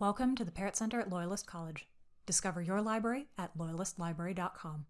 Welcome to the Parrott Center at Loyalist College. Discover your library at loyalistlibrary.com.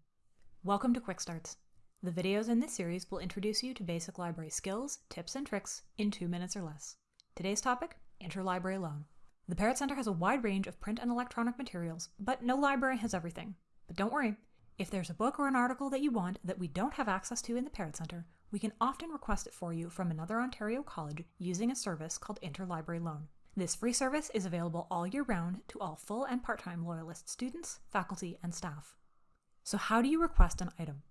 Welcome to Quick Starts. The videos in this series will introduce you to basic library skills, tips, and tricks in two minutes or less. Today's topic interlibrary loan. The Parrott Center has a wide range of print and electronic materials, but no library has everything. But don't worry, if there's a book or an article that you want that we don't have access to in the Parrott Center, we can often request it for you from another Ontario college using a service called Interlibrary Loan. This free service is available all year round to all full and part time Loyalist students, faculty, and staff. So, how do you request an item?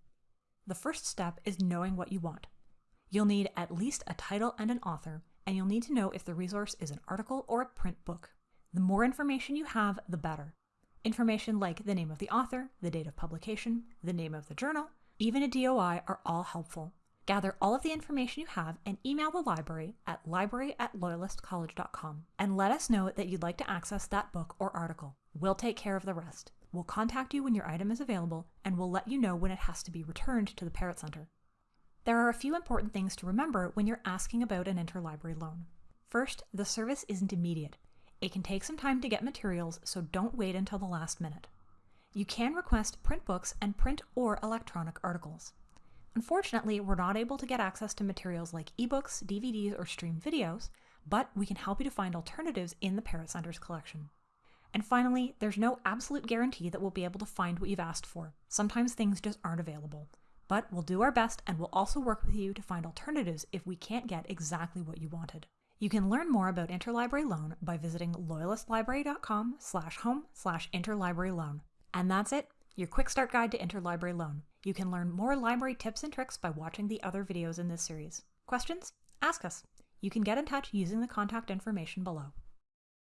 The first step is knowing what you want. You'll need at least a title and an author, and you'll need to know if the resource is an article or a print book. The more information you have, the better. Information like the name of the author, the date of publication, the name of the journal, even a DOI are all helpful. Gather all of the information you have and email the library at library at loyalistcollege.com and let us know that you'd like to access that book or article. We'll take care of the rest. We'll contact you when your item is available and we'll let you know when it has to be returned to the Parrott Center. There are a few important things to remember when you're asking about an interlibrary loan. First, the service isn't immediate. It can take some time to get materials, so don't wait until the last minute. You can request print books and print or electronic articles. Unfortunately, we're not able to get access to materials like ebooks, DVDs, or stream videos, but we can help you to find alternatives in the Parrott Center's collection. And finally, there's no absolute guarantee that we'll be able to find what you've asked for. Sometimes things just aren't available. But we'll do our best and we'll also work with you to find alternatives if we can't get exactly what you wanted. You can learn more about interlibrary loan by visiting loyalistlibrary.com slash home slash interlibrary loan. And that's it, your quick start guide to interlibrary loan. You can learn more library tips and tricks by watching the other videos in this series. Questions? Ask us. You can get in touch using the contact information below.